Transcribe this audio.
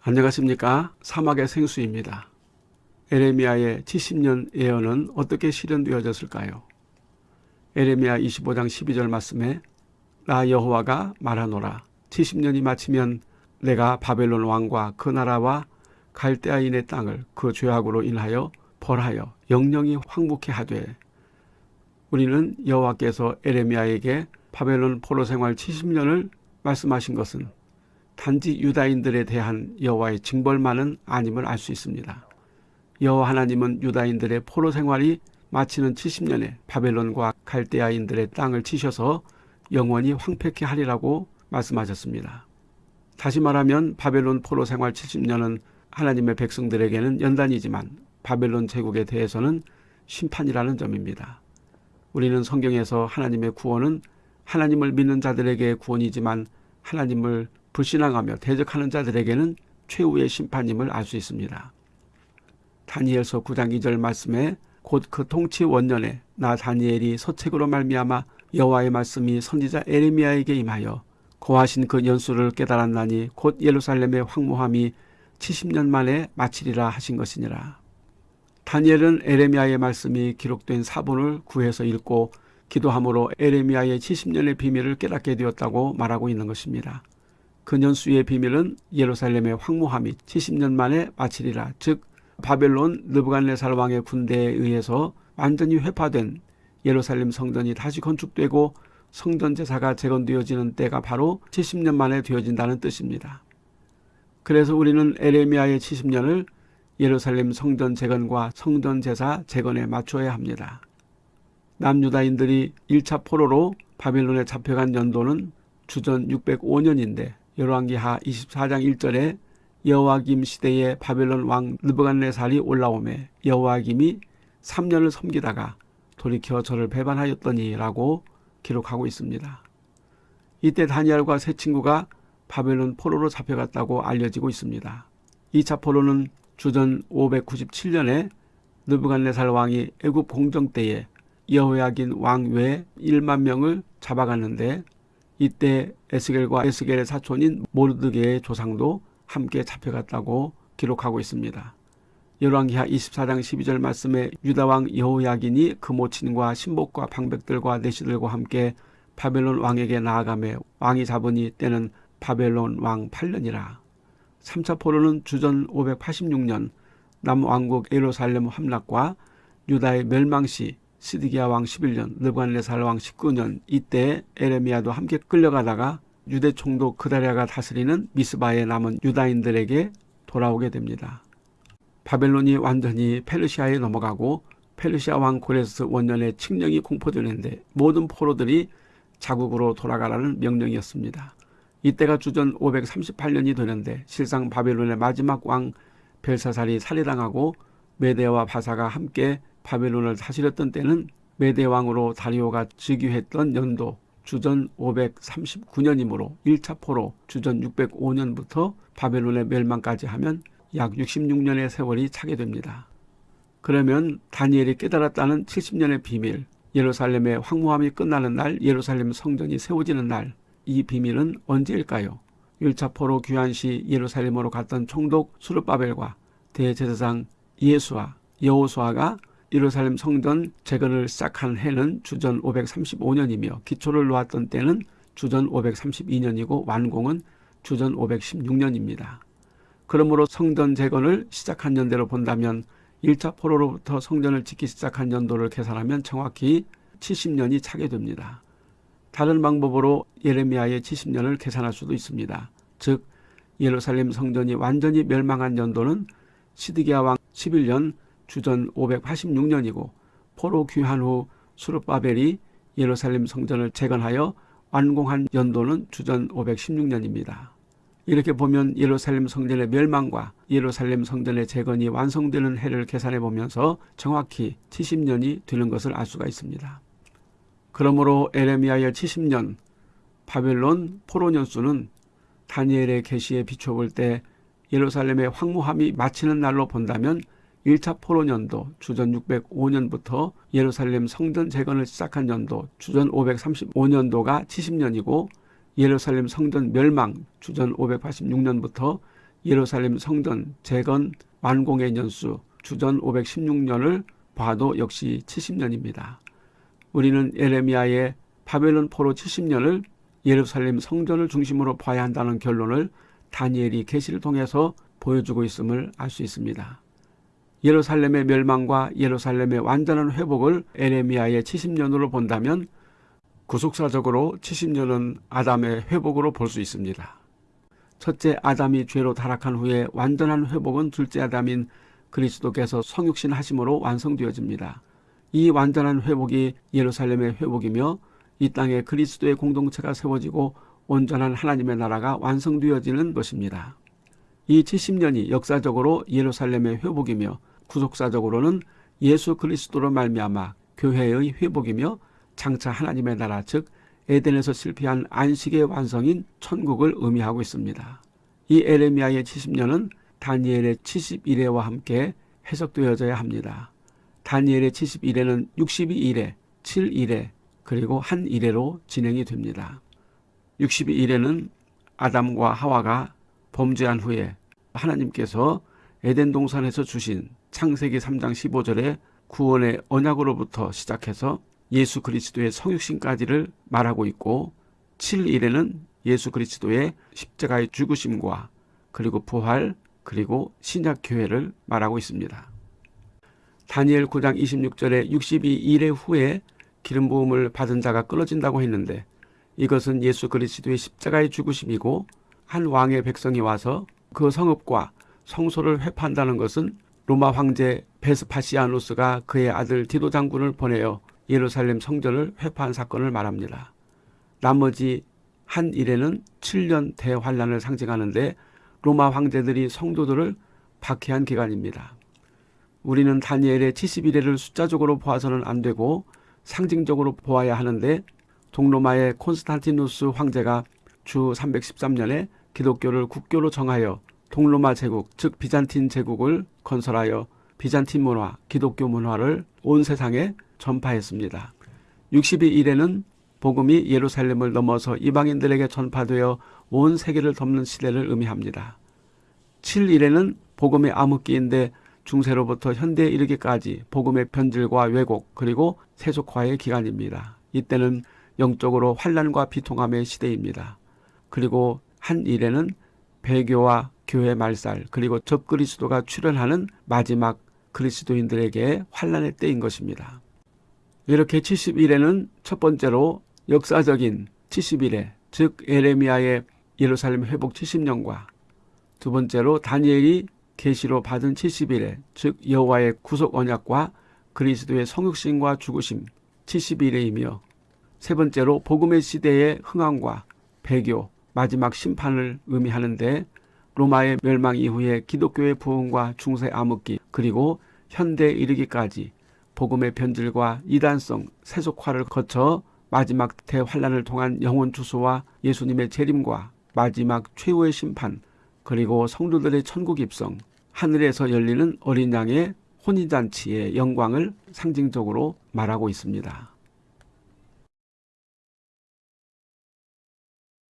안녕하십니까 사막의 생수입니다. 에레미야의 70년 예언은 어떻게 실현되어졌을까요? 에레미야 25장 12절 말씀에 나 여호와가 말하노라 70년이 마치면 내가 바벨론 왕과 그 나라와 갈대아인의 땅을 그 죄악으로 인하여 벌하여 영영이 황복해 하되 우리는 여호와께서 에레미야에게 바벨론 포로 생활 70년을 말씀하신 것은 단지 유다인들에 대한 여호와의 징벌만은 아님을 알 수 있습니다. 여호와 하나님은 유다인들의 포로 생활이 마치는 70년에 바벨론과 갈대아인들의 땅을 치셔서 영원히 황폐케 하리라고 말씀하셨습니다. 다시 말하면 바벨론 포로 생활 70년은 하나님의 백성들에게는 연단이지만 바벨론 제국에 대해서는 심판이라는 점입니다. 우리는 성경에서 하나님의 구원은 하나님을 믿는 자들에게 구원이지만 하나님을 불신앙하며 대적하는 자들에게는 최후의 심판임을 알 수 있습니다. 다니엘서 9장 2절 말씀에 곧 그 통치 원년에 나 다니엘이 서책으로 말미암아 여호와의 말씀이 선지자 에레미야에게 임하여 고하신 그 연수를 깨달았나니 곧 예루살렘의 황무함이 70년 만에 마치리라 하신 것이니라. 다니엘은 에레미야의 말씀이 기록된 사본을 구해서 읽고 기도함으로 에레미야의 70년의 비밀을 깨닫게 되었다고 말하고 있는 것입니다. 그 연수의 비밀은 예루살렘의 황무함이 70년 만에 마치리라 즉 바벨론 느부갓네살 왕의 군대에 의해서 완전히 회파된 예루살렘 성전이 다시 건축되고 성전 제사가 재건되어지는 때가 바로 70년 만에 되어진다는 뜻입니다. 그래서 우리는 에레미야의 70년을 예루살렘 성전 재건과 성전 제사 재건에 맞춰야 합니다. 남유다인들이 1차 포로로 바빌론에 잡혀간 연도는 주전 605년인데 열왕기하 24장 1절에 여호와김 시대에 바벨론 왕 느부갓네살이 올라오매 여호와김이 3년을 섬기다가 돌이켜 저를 배반하였더니라고 기록하고 있습니다. 이때 다니엘과 세 친구가 바벨론 포로로 잡혀갔다고 알려지고 있습니다. 2차 포로는 주전 597년에 느부갓네살 왕이 애굽 공정 때에 여호야긴 왕 외 1만 명을 잡아갔는데 이때 에스겔과 에스겔의 사촌인 모르드게의 조상도 함께 잡혀갔다고 기록하고 있습니다. 열왕기하 24장 12절 말씀에 유다왕 여호야긴이 그 모친과 신복과 방백들과 내시들과 함께 바벨론 왕에게 나아가매 왕이 잡으니 때는 바벨론 왕 8년이라. 3차 포로는 주전 586년 남왕국 예루살렘 함락과 유다의 멸망시 시드기야 왕 11년 느부갓네살 왕 19년 이때 에레미야도 함께 끌려가다가 유대 총독 그다리아가 다스리는 미스바에 남은 유다인들에게 돌아오게 됩니다. 바벨론이 완전히 페르시아에 넘어가고 페르시아 왕 고레스 원년에 칙령이 공포되는데 모든 포로들이 자국으로 돌아가라는 명령이었습니다. 이때가 주전 538년이 되는데 실상 바벨론의 마지막 왕 벨사살이 살해당하고 메데와 바사가 함께 바벨론을 다스렸던 때는 메데 왕으로 다리오가 즉위했던 연도 주전 539년이므로 1차 포로 주전 605년부터 바벨론의 멸망까지 하면 약 66년의 세월이 차게 됩니다. 그러면 다니엘이 깨달았다는 70년의 비밀, 예루살렘의 황무함이 끝나는 날, 예루살렘 성전이 세워지는 날, 이 비밀은 언제일까요? 1차 포로 귀환 시 예루살렘으로 갔던 총독 수르바벨과 대제사장 예수와 여호수아가 예루살렘 성전 재건을 시작한 해는 주전 535년이며 기초를 놓았던 때는 주전 532년이고 완공은 주전 516년입니다. 그러므로 성전 재건을 시작한 연대로 본다면 1차 포로로부터 성전을 짓기 시작한 연도를 계산하면 정확히 70년이 차게 됩니다. 다른 방법으로 예레미야의 70년을 계산할 수도 있습니다. 즉 예루살렘 성전이 완전히 멸망한 연도는 시드기야 왕 11년 주전 586년이고 포로 귀환 후 수르바벨이 예루살렘 성전을 재건하여 완공한 연도는 주전 516년입니다. 이렇게 보면 예루살렘 성전의 멸망과 예루살렘 성전의 재건이 완성되는 해를 계산해 보면서 정확히 70년이 되는 것을 알 수가 있습니다. 그러므로 에레미야의 70년 바벨론 포로 년수는 다니엘의 계시에 비춰볼 때 예루살렘의 황무함이 마치는 날로 본다면 1차 포로년도 주전 605년부터 예루살렘 성전 재건을 시작한 연도 주전 535년도가 70년이고 예루살렘 성전 멸망 주전 586년부터 예루살렘 성전 재건 완공의 년수 주전 516년을 봐도 역시 70년입니다. 우리는 에레미야의 바벨론 포로 70년을 예루살렘 성전을 중심으로 봐야 한다는 결론을 다니엘이 계시를 통해서 보여주고 있음을 알 수 있습니다. 예루살렘의 멸망과 예루살렘의 완전한 회복을 에레미야의 70년으로 본다면 구속사적으로 70년은 아담의 회복으로 볼 수 있습니다. 첫째 아담이 죄로 타락한 후에 완전한 회복은 둘째 아담인 그리스도께서 성육신 하심으로 완성되어집니다. 이 완전한 회복이 예루살렘의 회복이며 이 땅에 그리스도의 공동체가 세워지고 온전한 하나님의 나라가 완성되어지는 것입니다. 이 70년이 역사적으로 예루살렘의 회복이며 구속사적으로는 예수 그리스도로 말미암아 교회의 회복이며 장차 하나님의 나라 즉 에덴에서 실패한 안식의 완성인 천국을 의미하고 있습니다. 이 에레미야의 70년은 다니엘의 71회와 함께 해석되어져야 합니다. 다니엘의 71회는 62일에, 7일에, 그리고 한 일회로 진행이 됩니다. 62일에는 아담과 하와가 범죄한 후에 하나님께서 에덴 동산에서 주신 창세기 3장 15절의 구원의 언약으로부터 시작해서 예수 그리스도의 성육신까지를 말하고 있고 7일에는 예수 그리스도의 십자가의 죽으심과 그리고 부활 그리고 신약 교회를 말하고 있습니다. 다니엘 9장 26절에 62일의 후에 기름 부음을 받은 자가 끊어진다고 했는데 이것은 예수 그리스도의 십자가의 죽으심이고 한 왕의 백성이 와서 그 성읍과 성소를 회파한다는 것은 로마 황제 베스파시아누스가 그의 아들 디도 장군을 보내어 예루살렘 성전을 회파한 사건을 말합니다. 나머지 한 일에는 7년 대환란을 상징하는데 로마 황제들이 성도들을 박해한 기간입니다. 우리는 다니엘의 70일에를 숫자적으로 보아서는 안 되고 상징적으로 보아야 하는데 동로마의 콘스탄티누스 황제가 주 313년에 기독교를 국교로 정하여 동로마 제국 즉 비잔틴 제국을 건설하여 비잔틴 문화, 기독교 문화를 온 세상에 전파했습니다. 62일에는 복음이 예루살렘을 넘어서 이방인들에게 전파되어 온 세계를 덮는 시대를 의미합니다. 7일에는 복음의 암흑기인데 중세로부터 현대에 이르기까지 복음의 변질과 왜곡 그리고 세속화의 기간입니다. 이때는 영적으로 환란과 비통함의 시대입니다. 그리고 한 일에는 배교와 교회 말살 그리고 적그리스도가 출현하는 마지막 그리스도인들에게 환란의 때인 것입니다. 이렇게 70일에는 첫 번째로 역사적인 70일에 즉 에레미야의 예루살렘 회복 70년과 두 번째로 다니엘이 계시로 받은 70일에 즉 여호와의 구속 언약과 그리스도의 성육신과 죽으심 70일에이며 세 번째로 복음의 시대의 흥황과 배교 마지막 심판을 의미하는데 로마의 멸망 이후에 기독교의 부흥과 중세 암흑기 그리고 현대에 이르기까지 복음의 변질과 이단성 세속화를 거쳐 마지막 대환란을 통한 영혼 주소와 예수님의 재림과 마지막 최후의 심판 그리고 성도들의 천국 입성 하늘에서 열리는 어린 양의 혼인잔치의 영광을 상징적으로 말하고 있습니다.